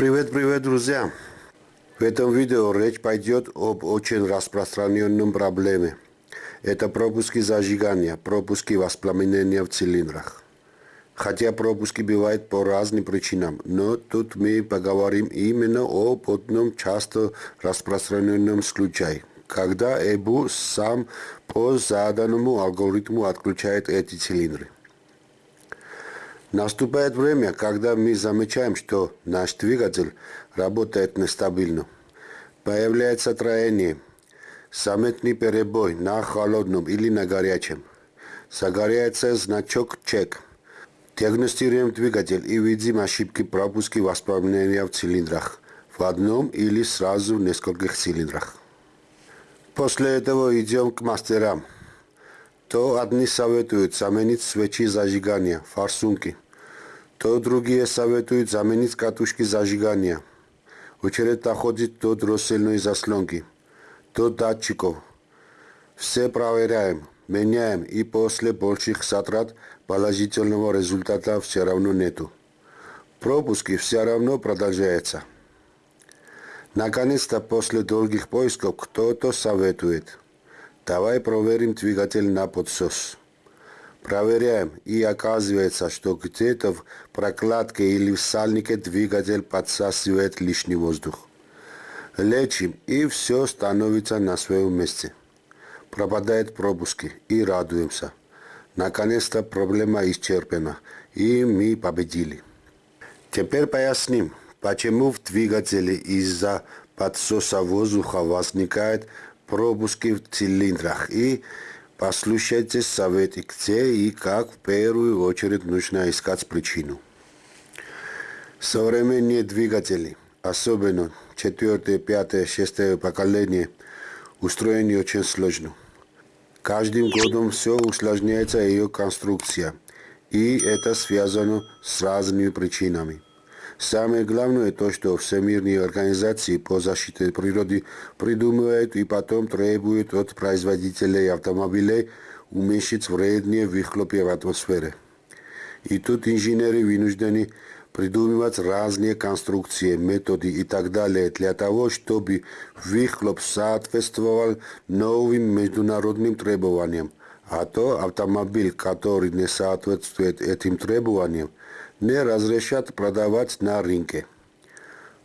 Привет, привет, друзья! В этом видео речь пойдет об очень распространенном проблеме. Это пропуски зажигания, пропуски воспламенения в цилиндрах. Хотя пропуски бывают по разным причинам, но тут мы поговорим именно об одном часто распространенном случае, когда ЭБУ сам по заданному алгоритму отключает эти цилиндры. Наступает время, когда мы замечаем, что наш двигатель работает нестабильно. Появляется троение, заметный перебой на холодном или на горячем. Загоряется значок «Чек». Диагностируем двигатель и видим ошибки пропуски воспламенения в цилиндрах в одном или сразу в нескольких цилиндрах. После этого идем к мастерам то одни советуют заменить свечи зажигания, форсунки, то другие советуют заменить катушки зажигания. Очередь доходит до дроссельной заслонки, до датчиков. Все проверяем, меняем и после больших затрат положительного результата все равно нету. Пропуски все равно продолжаются. Наконец-то после долгих поисков кто-то советует – Давай проверим двигатель на подсос. Проверяем, и оказывается, что где-то в прокладке или в сальнике двигатель подсасывает лишний воздух. Лечим, и все становится на своем месте. Пропадают пропуски, и радуемся. Наконец-то проблема исчерпана, и мы победили. Теперь поясним, почему в двигателе из-за подсоса воздуха возникает пропуски в цилиндрах и послушайте советы, где и как в первую очередь нужно искать причину. Современные двигатели, особенно четвертое, пятое, шестое поколение, устроены очень сложно. Каждым годом все усложняется ее конструкция, и это связано с разными причинами. Самое главное то, что всемирные организации по защите природы придумывают и потом требуют от производителей автомобилей уменьшить вредные выхлопы в атмосфере. И тут инженеры вынуждены придумывать разные конструкции, методы и так далее для того, чтобы выхлоп соответствовал новым международным требованиям. А то автомобиль, который не соответствует этим требованиям, не разрешат продавать на рынке.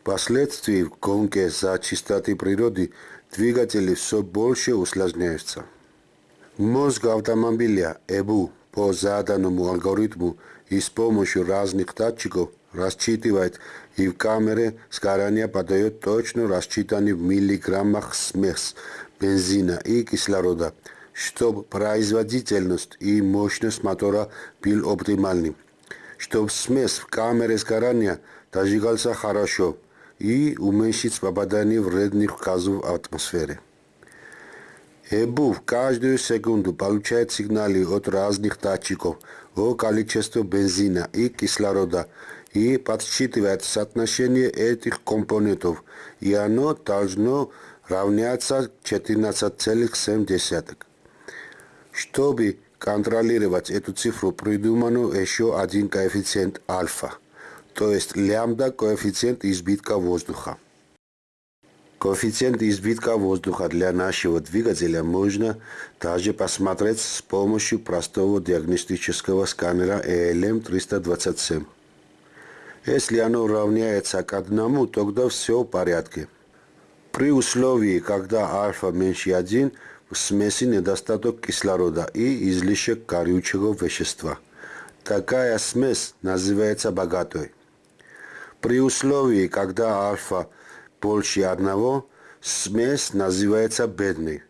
Впоследствии в гонке за чистоты природы двигатели все больше усложняются. Мозг автомобиля ЭБУ по заданному алгоритму и с помощью разных датчиков рассчитывает и в камере сгорания подает точно рассчитанный в миллиграммах смесь бензина и кислорода, чтобы производительность и мощность мотора был оптимальным чтобы смесь в камере сгорания зажигался хорошо и уменьшить попадание вредных газов в атмосфере. ЭБУ в каждую секунду получает сигналы от разных датчиков о количестве бензина и кислорода и подсчитывает соотношение этих компонентов, и оно должно равняться 14,7. Чтобы контролировать эту цифру придумано еще один коэффициент альфа, то есть лямбда коэффициент избытка воздуха. Коэффициент избытка воздуха для нашего двигателя можно также посмотреть с помощью простого диагностического сканера ELM327. Если оно равняется к одному, тогда все в порядке. При условии, когда альфа меньше 1, в смеси недостаток кислорода и излишек горючего вещества. Такая смесь называется богатой. При условии, когда альфа больше одного, смесь называется бедной.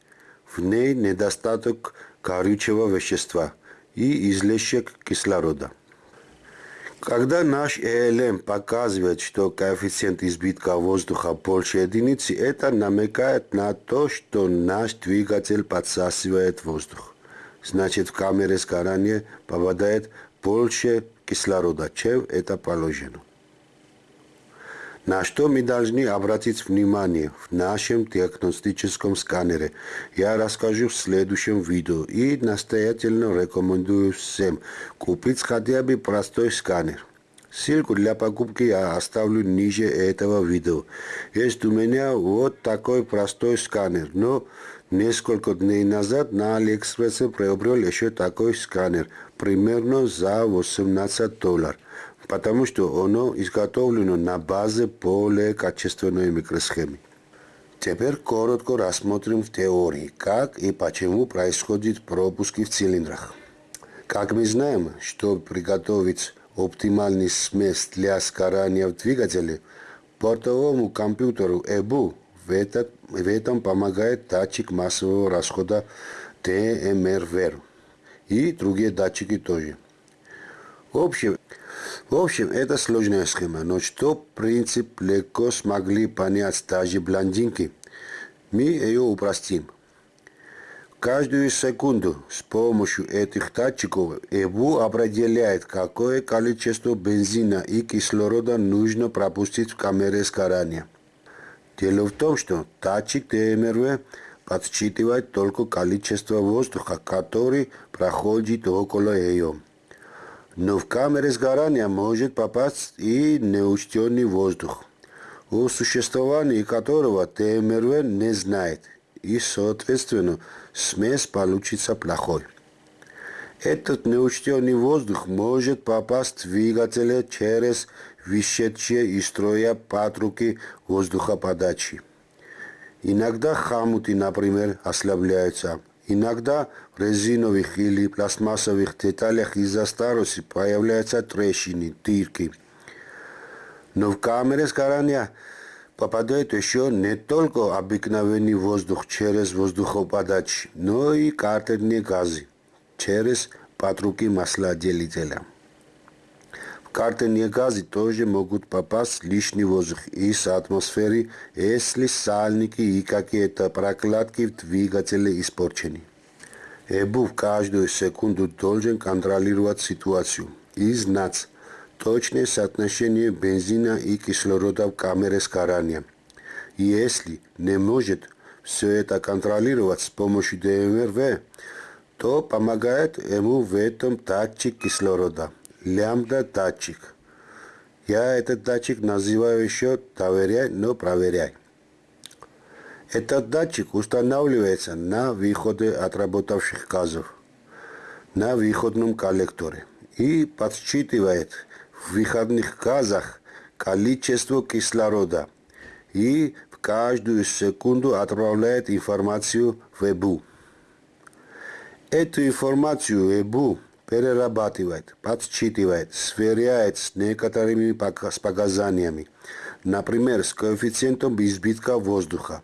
В ней недостаток горючего вещества и излишек кислорода. Когда наш ЭЛМ показывает, что коэффициент избытка воздуха больше единицы, это намекает на то, что наш двигатель подсасывает воздух. Значит, в камере сгорания попадает больше кислорода, чем это положено. На что мы должны обратить внимание в нашем диагностическом сканере, я расскажу в следующем видео и настоятельно рекомендую всем купить хотя бы простой сканер. Ссылку для покупки я оставлю ниже этого видео. Есть у меня вот такой простой сканер, но несколько дней назад на Алиэкспрессе приобрел еще такой сканер, примерно за 18 долларов, потому что оно изготовлено на базе более качественной микросхемы. Теперь коротко рассмотрим в теории, как и почему происходят пропуски в цилиндрах. Как мы знаем, чтобы приготовить оптимальный смесь для сгорания в двигателе, бортовому компьютеру EBU в, этот, в этом помогает датчик массового расхода TMRVR и другие датчики тоже. В общем, в общем, это сложная схема, но что принцип легко смогли понять даже блондинки, мы ее упростим. Каждую секунду с помощью этих датчиков ЭБУ определяет, какое количество бензина и кислорода нужно пропустить в камере сгорания. Дело в том, что датчик ТМРВ подсчитывает только количество воздуха, который проходит около ее. Но в камере сгорания может попасть и неучтенный воздух, о существовании которого ТМРВ не знает – и, соответственно, смесь получится плохой. Этот неучтенный воздух может попасть в двигатель через вышедшие из строя патруки воздухоподачи. Иногда хомуты, например, ослабляются. Иногда в резиновых или пластмассовых деталях из-за старости появляются трещины, дырки. Но в камере сгорания попадает еще не только обыкновенный воздух через воздухоподачи, но и картерные газы через патруки маслоотделителя. В картерные газы тоже могут попасть лишний воздух из атмосферы, если сальники и какие-то прокладки в двигателе испорчены. ЭБУ в каждую секунду должен контролировать ситуацию и знать, точное соотношение бензина и кислорода в камере сгорания. Если не может все это контролировать с помощью ДМРВ, то помогает ему в этом датчик кислорода, лямбда-датчик. Я этот датчик называю еще «доверяй, но проверяй». Этот датчик устанавливается на выходе отработавших газов, на выходном коллекторе и подсчитывает в выходных газах количество кислорода и в каждую секунду отправляет информацию в ЭБУ. Эту информацию ЭБУ перерабатывает, подсчитывает, сверяет с некоторыми показаниями, например, с коэффициентом избытка воздуха.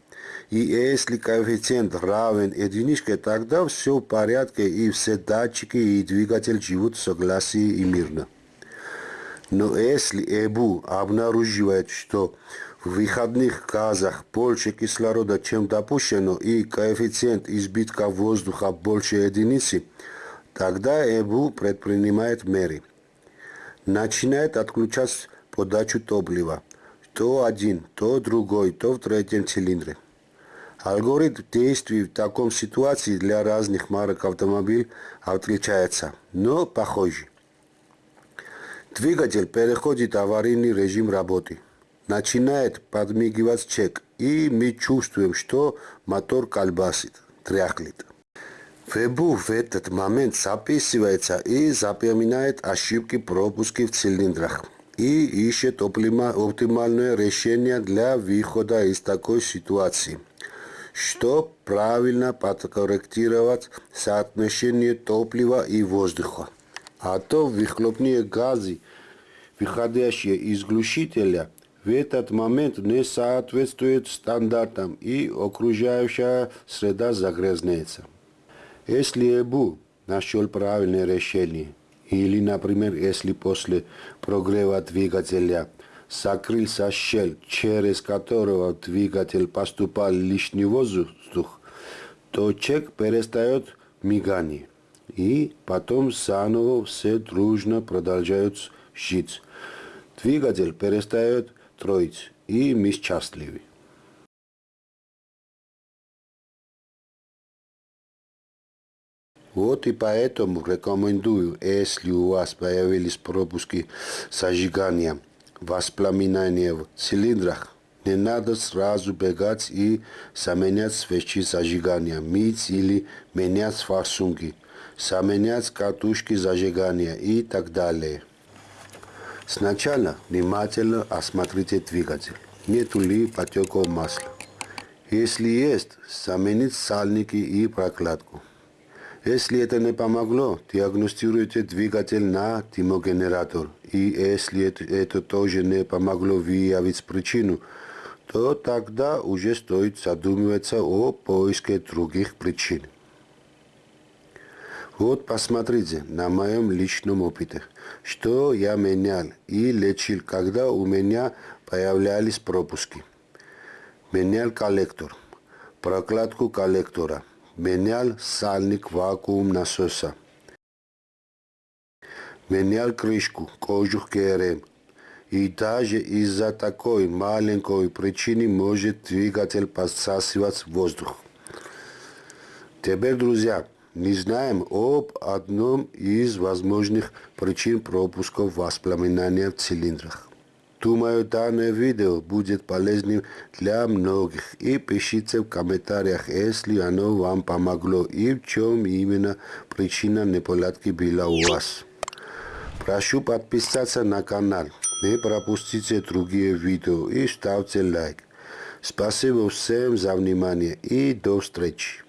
И если коэффициент равен единичке, тогда все в порядке и все датчики и двигатель живут в согласии и мирно. Но если ЭБУ обнаруживает, что в выходных газах больше кислорода, чем допущено, и коэффициент избытка воздуха больше единицы, тогда ЭБУ предпринимает меры. Начинает отключать подачу топлива. То один, то другой, то в третьем цилиндре. Алгоритм действий в таком ситуации для разных марок автомобилей отличается, но похожий. Двигатель переходит в аварийный режим работы. Начинает подмигивать чек, и мы чувствуем, что мотор колбасит, тряхлит. ФЭБУ в этот момент записывается и запоминает ошибки пропуски в цилиндрах и ищет оптимальное решение для выхода из такой ситуации. Что правильно подкорректировать соотношение топлива и воздуха а то выхлопные газы, выходящие из глушителя, в этот момент не соответствуют стандартам и окружающая среда загрязняется. Если ЭБУ нашел правильное решение, или, например, если после прогрева двигателя закрылся щель, через которого двигатель поступал лишний воздух, то чек перестает мигание и потом заново все дружно продолжают жить. Двигатель перестает троить, и мы счастливы. Вот и поэтому рекомендую, если у вас появились пропуски зажигания, воспламенения в цилиндрах, не надо сразу бегать и заменять свечи зажигания, мыть или менять форсунки, заменять катушки зажигания и так далее. Сначала внимательно осмотрите двигатель, нету ли потеков масла. Если есть, заменить сальники и прокладку. Если это не помогло, диагностируйте двигатель на термогенератор. И если это, это тоже не помогло выявить причину, то тогда уже стоит задумываться о поиске других причин. Вот посмотрите на моем личном опыте, что я менял и лечил, когда у меня появлялись пропуски. Менял коллектор, прокладку коллектора, менял сальник вакуум насоса, менял крышку, кожух ГРМ. И даже из-за такой маленькой причины может двигатель подсасывать воздух. Теперь, друзья, не знаем об одном из возможных причин пропусков воспламенения в цилиндрах. Думаю, данное видео будет полезным для многих. И пишите в комментариях, если оно вам помогло и в чем именно причина неполадки была у вас. Прошу подписаться на канал, не пропустите другие видео и ставьте лайк. Спасибо всем за внимание и до встречи.